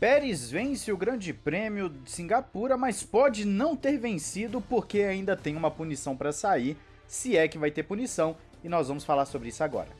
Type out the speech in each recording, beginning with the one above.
Pérez vence o Grande Prêmio de Singapura, mas pode não ter vencido porque ainda tem uma punição para sair, se é que vai ter punição, e nós vamos falar sobre isso agora.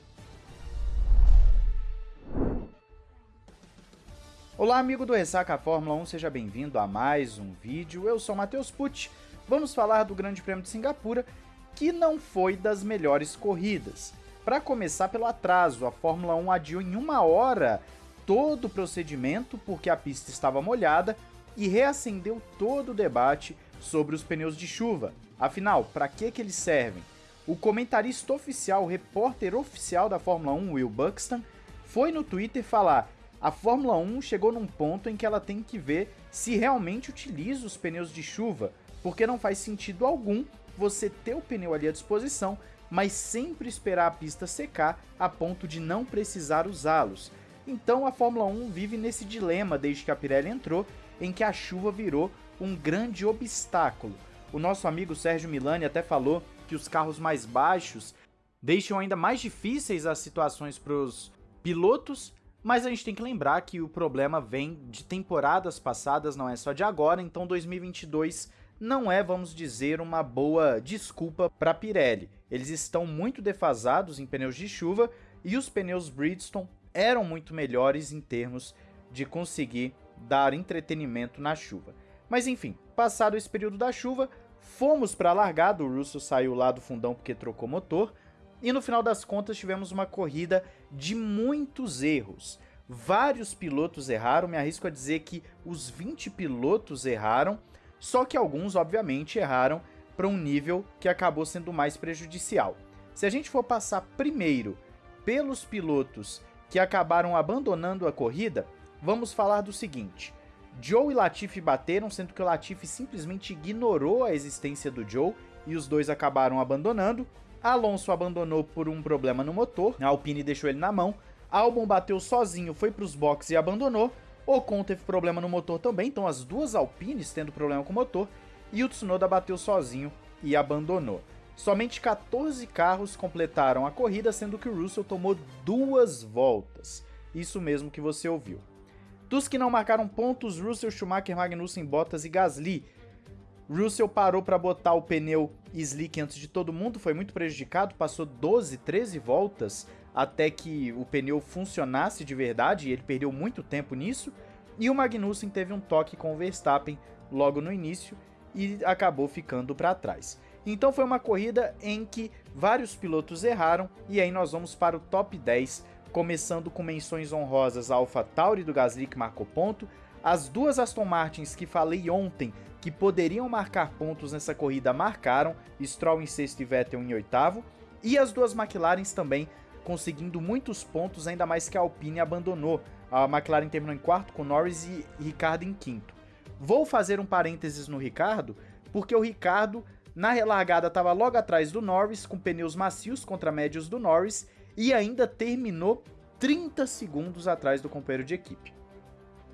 Olá amigo do Ressaca Fórmula 1, seja bem-vindo a mais um vídeo, eu sou Matheus Pucci, vamos falar do Grande Prêmio de Singapura, que não foi das melhores corridas. Para começar pelo atraso, a Fórmula 1 adiou em uma hora todo o procedimento porque a pista estava molhada e reacendeu todo o debate sobre os pneus de chuva. Afinal, para que, que eles servem? O comentarista oficial, o repórter oficial da Fórmula 1, Will Buxton, foi no Twitter falar a Fórmula 1 chegou num ponto em que ela tem que ver se realmente utiliza os pneus de chuva, porque não faz sentido algum você ter o pneu ali à disposição, mas sempre esperar a pista secar a ponto de não precisar usá-los. Então a Fórmula 1 vive nesse dilema desde que a Pirelli entrou, em que a chuva virou um grande obstáculo. O nosso amigo Sérgio Milani até falou que os carros mais baixos deixam ainda mais difíceis as situações para os pilotos, mas a gente tem que lembrar que o problema vem de temporadas passadas, não é só de agora, então 2022 não é, vamos dizer, uma boa desculpa para Pirelli. Eles estão muito defasados em pneus de chuva e os pneus Bridgestone eram muito melhores em termos de conseguir dar entretenimento na chuva. Mas enfim, passado esse período da chuva, fomos para a largada, o Russell saiu lá do fundão porque trocou motor, e no final das contas tivemos uma corrida de muitos erros. Vários pilotos erraram, me arrisco a dizer que os 20 pilotos erraram, só que alguns, obviamente, erraram para um nível que acabou sendo mais prejudicial. Se a gente for passar primeiro pelos pilotos que acabaram abandonando a corrida, vamos falar do seguinte. Joe e Latifi bateram, sendo que o Latifi simplesmente ignorou a existência do Joe e os dois acabaram abandonando. Alonso abandonou por um problema no motor, a Alpine deixou ele na mão. Albon bateu sozinho, foi para os boxes e abandonou. Ocon teve problema no motor também, então as duas Alpines tendo problema com o motor, e o Tsunoda bateu sozinho e abandonou. Somente 14 carros completaram a corrida, sendo que o Russell tomou duas voltas. Isso mesmo que você ouviu. Dos que não marcaram pontos, Russell, Schumacher, Magnussen, Bottas e Gasly. Russell parou para botar o pneu slick antes de todo mundo, foi muito prejudicado, passou 12, 13 voltas até que o pneu funcionasse de verdade, e ele perdeu muito tempo nisso. E o Magnussen teve um toque com o Verstappen logo no início e acabou ficando para trás. Então foi uma corrida em que vários pilotos erraram e aí nós vamos para o top 10, começando com menções honrosas a AlphaTauri do Gasly que marcou ponto, as duas Aston Martins que falei ontem que poderiam marcar pontos nessa corrida marcaram, Stroll em sexto e Vettel em oitavo, e as duas McLarens também conseguindo muitos pontos, ainda mais que a Alpine abandonou. A McLaren terminou em quarto com Norris e Ricardo em quinto. Vou fazer um parênteses no Ricardo, porque o Ricardo na relargada estava logo atrás do Norris, com pneus macios contra médios do Norris, e ainda terminou 30 segundos atrás do companheiro de equipe.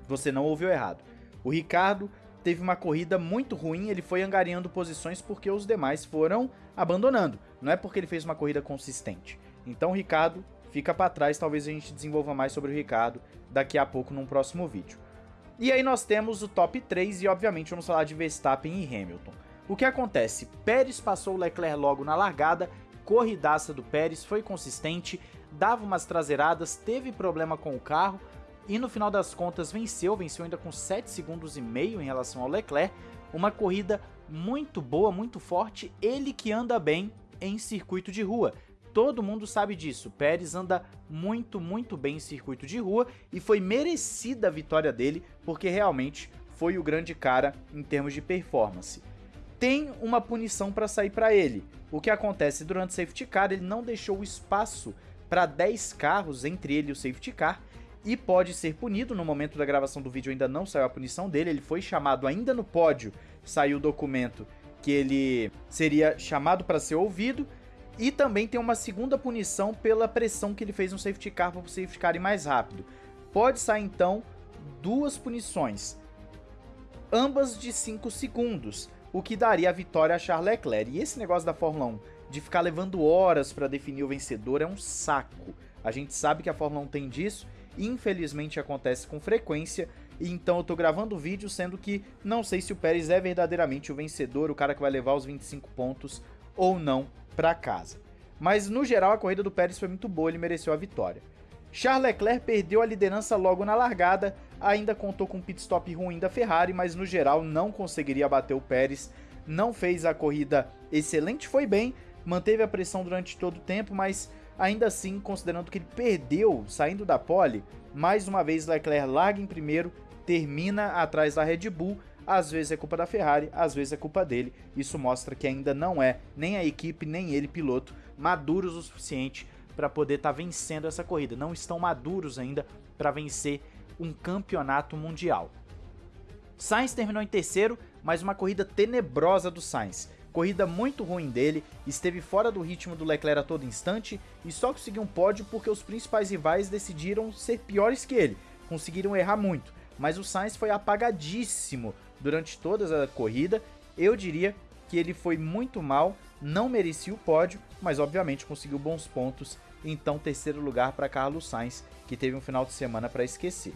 Você não ouviu errado. O Ricardo teve uma corrida muito ruim, ele foi angariando posições porque os demais foram abandonando. Não é porque ele fez uma corrida consistente. Então, Ricardo fica para trás, talvez a gente desenvolva mais sobre o Ricardo daqui a pouco num próximo vídeo. E aí nós temos o top 3 e obviamente vamos falar de Verstappen e Hamilton. O que acontece? Pérez passou Leclerc logo na largada, corridaça do Pérez, foi consistente, dava umas traseiradas, teve problema com o carro e no final das contas venceu, venceu ainda com 7 segundos e meio em relação ao Leclerc. Uma corrida muito boa, muito forte, ele que anda bem em circuito de rua. Todo mundo sabe disso, Pérez anda muito, muito bem em circuito de rua e foi merecida a vitória dele, porque realmente foi o grande cara em termos de performance tem uma punição para sair para ele. O que acontece durante o safety car, ele não deixou espaço para 10 carros entre ele e o safety car e pode ser punido. No momento da gravação do vídeo ainda não saiu a punição dele, ele foi chamado ainda no pódio, saiu o documento que ele seria chamado para ser ouvido. E também tem uma segunda punição pela pressão que ele fez no safety car para o safety car ir mais rápido. Pode sair então duas punições, ambas de 5 segundos o que daria a vitória a Charles Leclerc. E esse negócio da Fórmula 1 de ficar levando horas para definir o vencedor é um saco. A gente sabe que a Fórmula 1 tem disso e infelizmente acontece com frequência então eu tô gravando o vídeo, sendo que não sei se o Pérez é verdadeiramente o vencedor, o cara que vai levar os 25 pontos ou não para casa. Mas no geral a corrida do Pérez foi muito boa, ele mereceu a vitória. Charles Leclerc perdeu a liderança logo na largada, ainda contou com um pit stop ruim da Ferrari, mas no geral não conseguiria bater o Pérez, não fez a corrida excelente, foi bem, manteve a pressão durante todo o tempo, mas ainda assim, considerando que ele perdeu saindo da pole, mais uma vez Leclerc larga em primeiro, termina atrás da Red Bull, às vezes é culpa da Ferrari, às vezes é culpa dele. Isso mostra que ainda não é nem a equipe, nem ele, piloto, maduros o suficiente para poder estar tá vencendo essa corrida. Não estão maduros ainda para vencer um campeonato mundial. Sainz terminou em terceiro, mas uma corrida tenebrosa do Sainz. Corrida muito ruim dele, esteve fora do ritmo do Leclerc a todo instante e só conseguiu um pódio porque os principais rivais decidiram ser piores que ele, conseguiram errar muito. Mas o Sainz foi apagadíssimo durante toda a corrida. Eu diria que ele foi muito mal, não merecia o pódio, mas obviamente conseguiu bons pontos. Então, terceiro lugar para Carlos Sainz, que teve um final de semana para esquecer.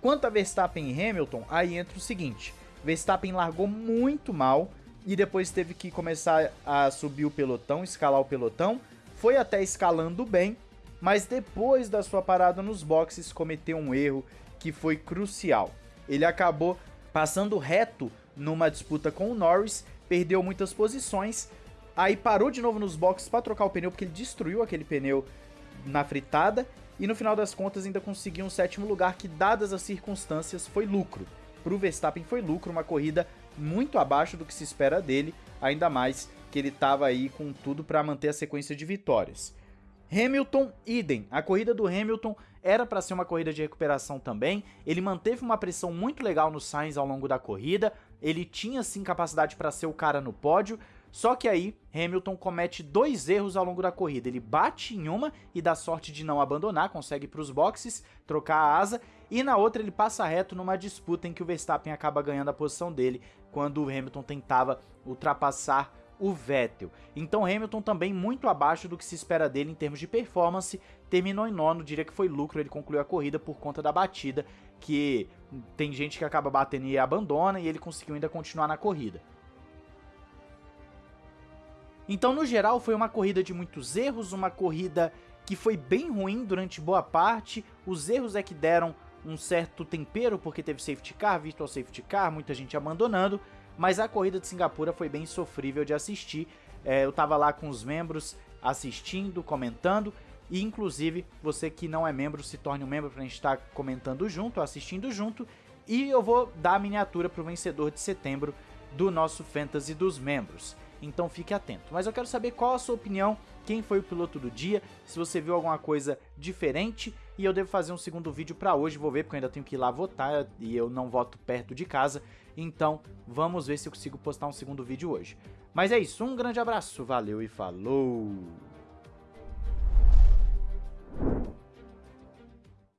Quanto a Verstappen e Hamilton, aí entra o seguinte: Verstappen largou muito mal e depois teve que começar a subir o pelotão, escalar o pelotão. Foi até escalando bem, mas depois da sua parada nos boxes cometeu um erro que foi crucial. Ele acabou passando reto numa disputa com o Norris, perdeu muitas posições, aí parou de novo nos boxes para trocar o pneu porque ele destruiu aquele pneu na fritada e no final das contas ainda conseguiu um sétimo lugar que dadas as circunstâncias foi lucro. Para o Verstappen foi lucro, uma corrida muito abaixo do que se espera dele, ainda mais que ele estava aí com tudo para manter a sequência de vitórias. Hamilton, idem. A corrida do Hamilton era para ser uma corrida de recuperação também. Ele manteve uma pressão muito legal no Sainz ao longo da corrida. Ele tinha sim capacidade para ser o cara no pódio. Só que aí Hamilton comete dois erros ao longo da corrida. Ele bate em uma e dá sorte de não abandonar, consegue para os boxes, trocar a asa, e na outra ele passa reto numa disputa em que o Verstappen acaba ganhando a posição dele quando o Hamilton tentava ultrapassar o Vettel. Então Hamilton também muito abaixo do que se espera dele em termos de performance, terminou em nono, diria que foi lucro, ele concluiu a corrida por conta da batida, que tem gente que acaba batendo e abandona, e ele conseguiu ainda continuar na corrida. Então, no geral, foi uma corrida de muitos erros, uma corrida que foi bem ruim durante boa parte. Os erros é que deram um certo tempero, porque teve safety car, virtual safety car, muita gente abandonando, mas a corrida de Singapura foi bem sofrível de assistir. É, eu tava lá com os membros assistindo, comentando, e inclusive você que não é membro se torne um membro para a gente estar comentando junto, assistindo junto, e eu vou dar a miniatura para o vencedor de setembro do nosso Fantasy dos membros. Então fique atento. Mas eu quero saber qual a sua opinião, quem foi o piloto do dia, se você viu alguma coisa diferente e eu devo fazer um segundo vídeo para hoje, vou ver porque eu ainda tenho que ir lá votar e eu não voto perto de casa. Então, vamos ver se eu consigo postar um segundo vídeo hoje. Mas é isso, um grande abraço, valeu e falou!